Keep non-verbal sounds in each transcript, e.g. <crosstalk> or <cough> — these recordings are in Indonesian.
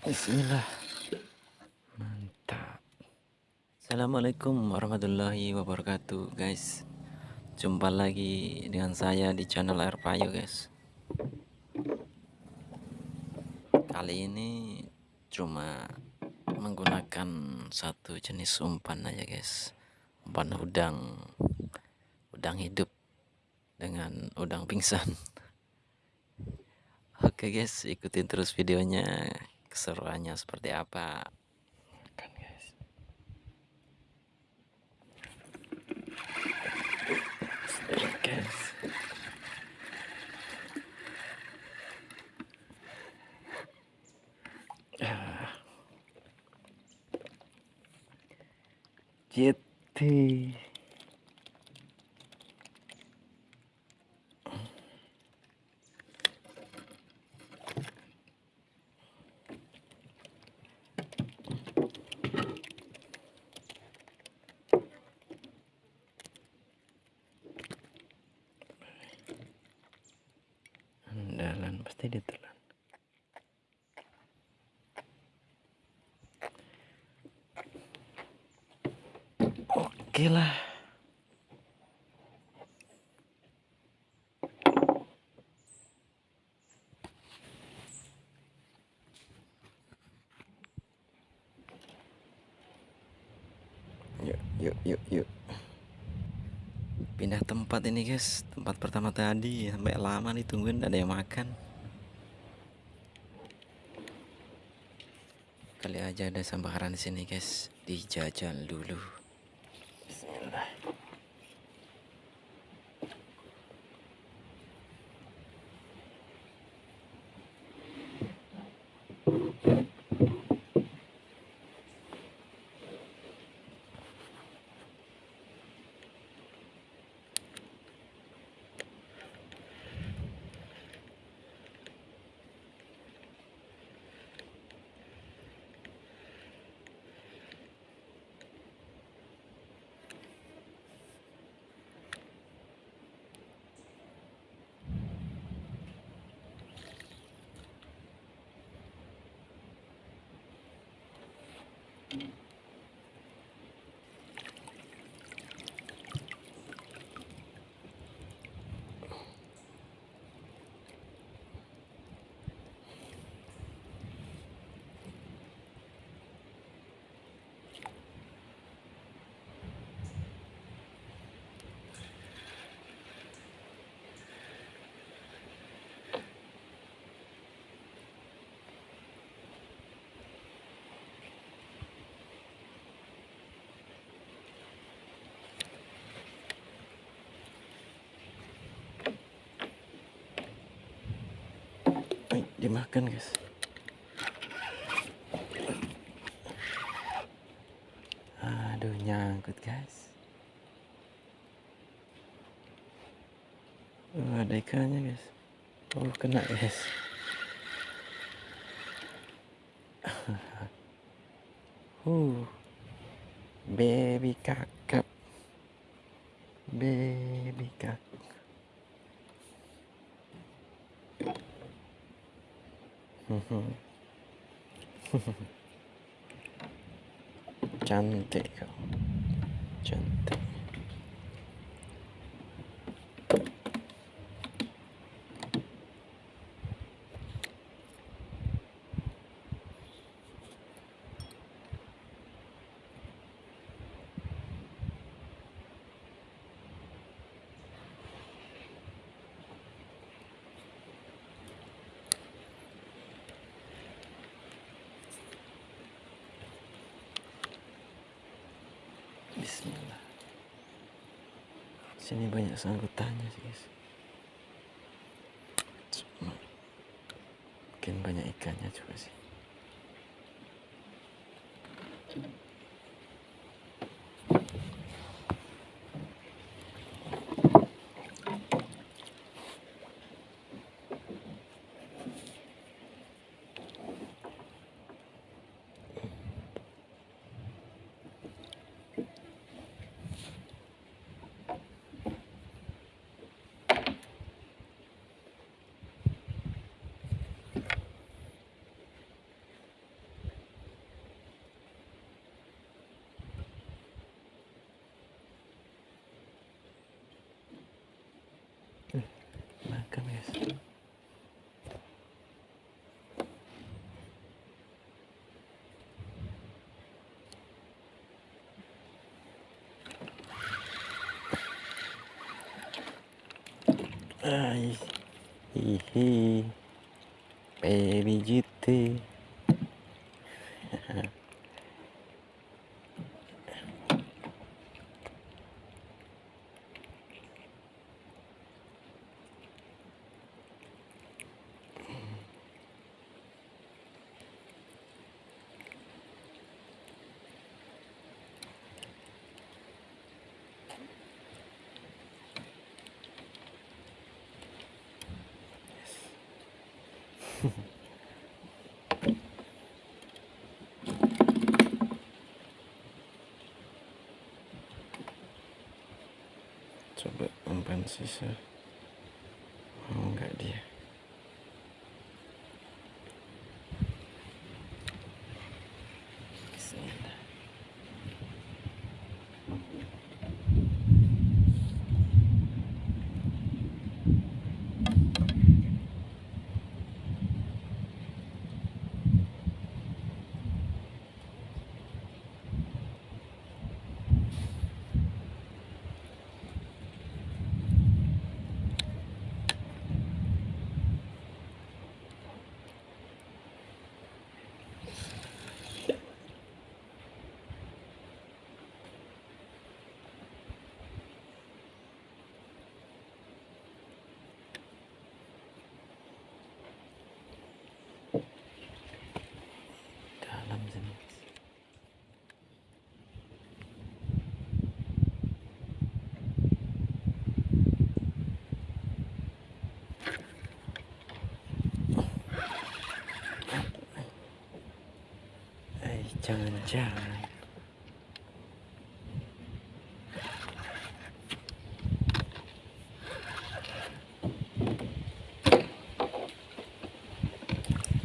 Bismillah. Mantap. Assalamualaikum warahmatullahi wabarakatuh, guys. Jumpa lagi dengan saya di channel Air Payo, guys. Kali ini cuma menggunakan satu jenis umpan aja, guys. Umpan udang udang hidup dengan udang pingsan. <laughs> Oke, guys, ikutin terus videonya keseruannya seperti apa? Kan guys. Ah. Pasti ditelan oke lah. Pindah tempat ini guys. Tempat pertama tadi. Sampai lama nih tungguin ada yang makan kali aja ada sambaran di sini guys. Dijajal dulu. Bismillah Dimakan guys. Aduh nyangkut guys. Oh, ada ikannya guys. Oh kena guys. <laughs> Uh baby kakap. Baby kakap cantik kau cantik Bismillah. Sini banyak sangkutannya sih guys. Mungkin banyak ikannya juga sih. Ay, hihi, baby. Umpan sisa jangan-jangan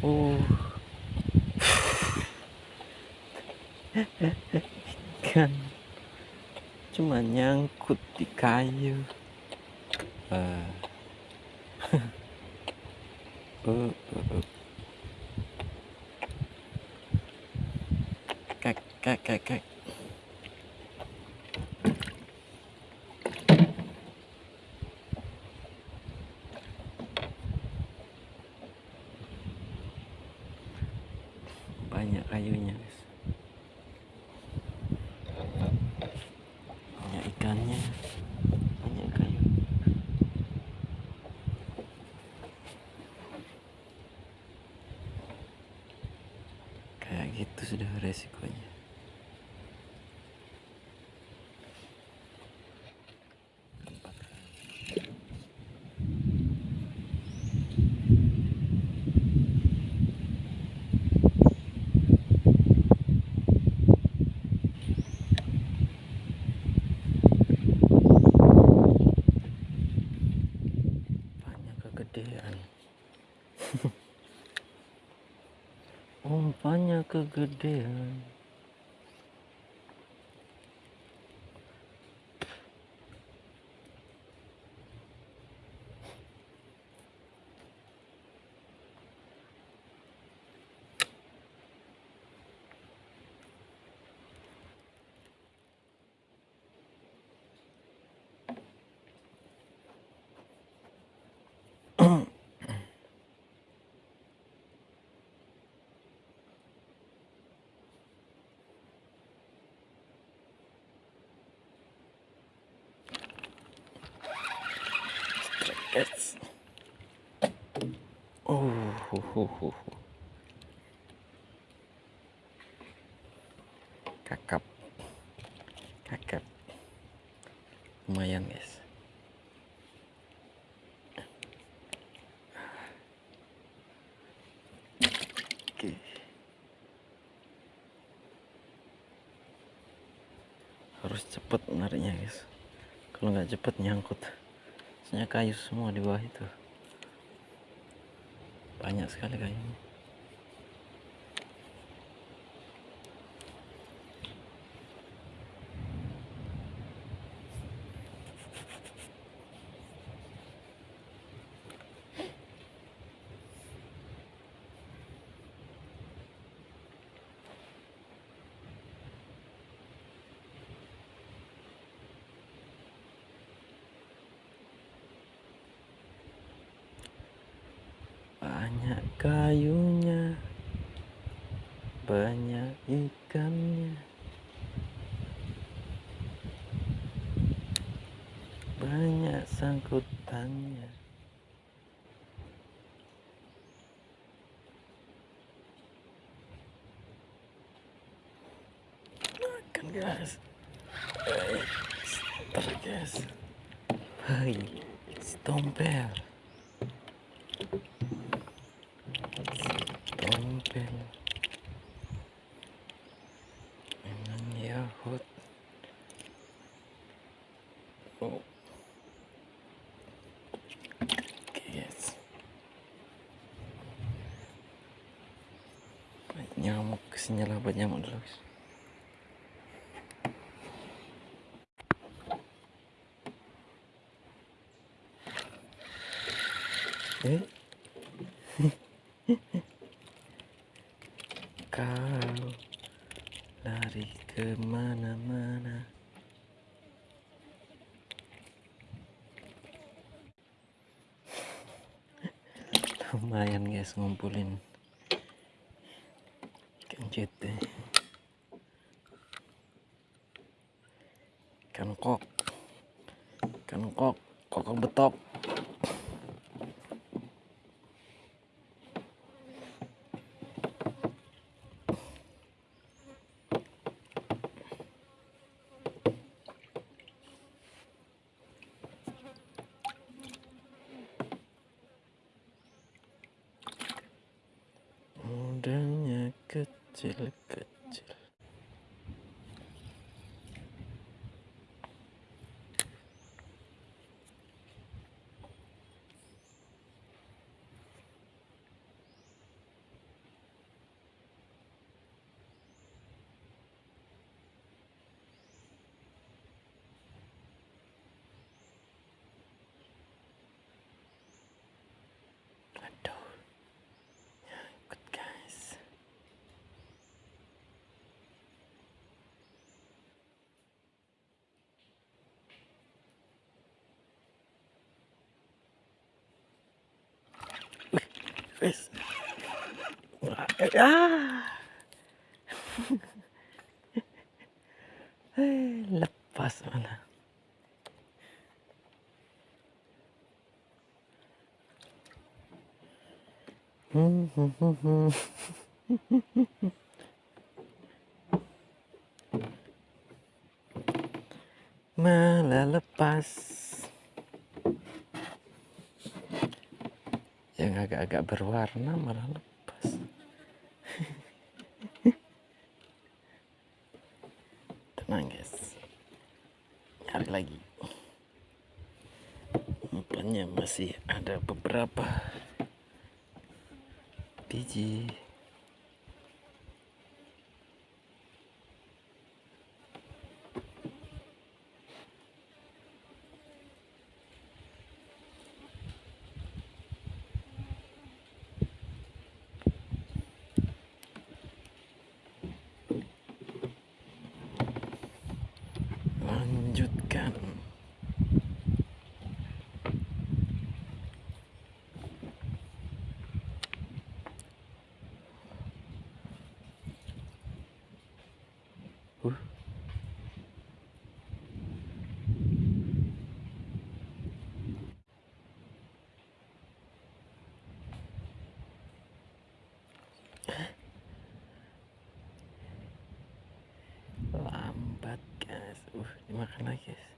Oh. Ikan <laughs> cuma nyangkut di kayu. Ah. <laughs> Uh, uh, uh. Kek, kek, kek. Banyak kayunya, guys. Banyak ikannya. Banyak kayu. Kayak gitu sudah resikonya. Banyak kegedean. Umpannya kegedean. Yes. Oh, hu, hu, hu. kakap, kakap, lumayan guys. Oke. Harus cepet nariknya guys. Kalau nggak cepet nyangkut. Kayu semua di bawah itu. Banyak sekali kayunya. Banyak kayunya banyak ikannya. Banyak sangkutannya. Makan guys. Ntar guys. Hai Stompel Stompel Memang Yahut Oh. Oke guys Banyak nyamuk lah buat nyamuk dulu guys Kau lari ke mana-mana. Lumayan guys ngumpulin ikan jute Ikan kok Ikan kok Kok betok ചിലക്ക് ചിലക്ക് eh, Ah. Lepas malah. Hmm, hmm, hmm, hmm. Malah lepas. Yang agak-agak berwarna malah lepas. <laughs> Tenang guys. Cari lagi. Umpannya masih ada beberapa biji. Lanjutkan. Uh. Lambat guys. Uh, dimakan lagi guys.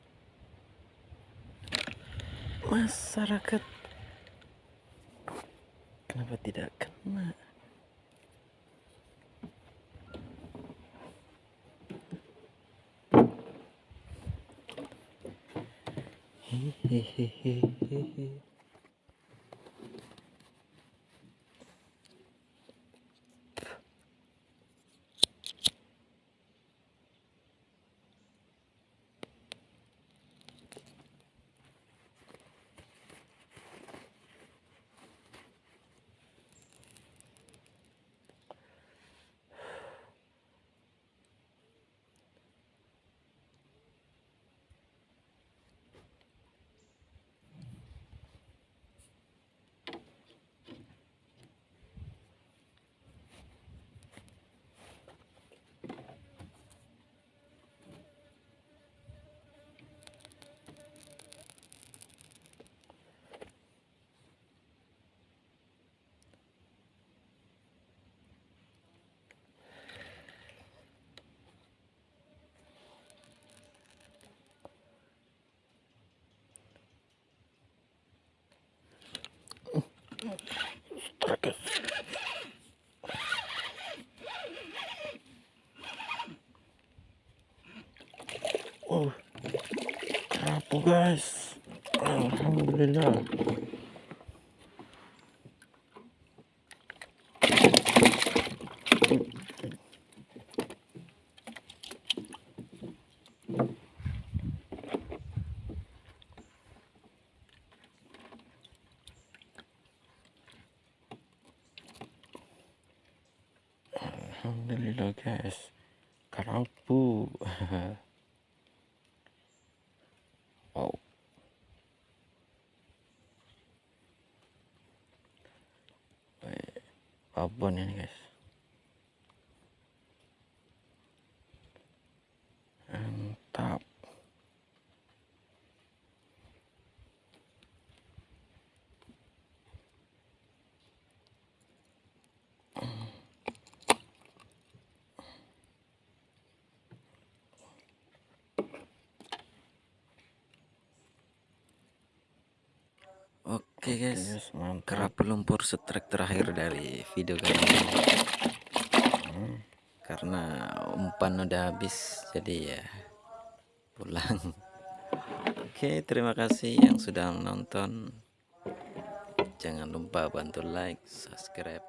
Masyarakat kenapa tidak kena? Hehehehe. Oh, guys? Alhamdulillah. Alhamdulillah guys. Karampu Wow <laughs> Babon ini guys Mantap Oke guys, Yes, kerap lumpur strike terakhir dari video kali ini. Karena umpan udah habis, jadi ya pulang. Oke, terima kasih yang sudah menonton. Jangan lupa bantu like, subscribe,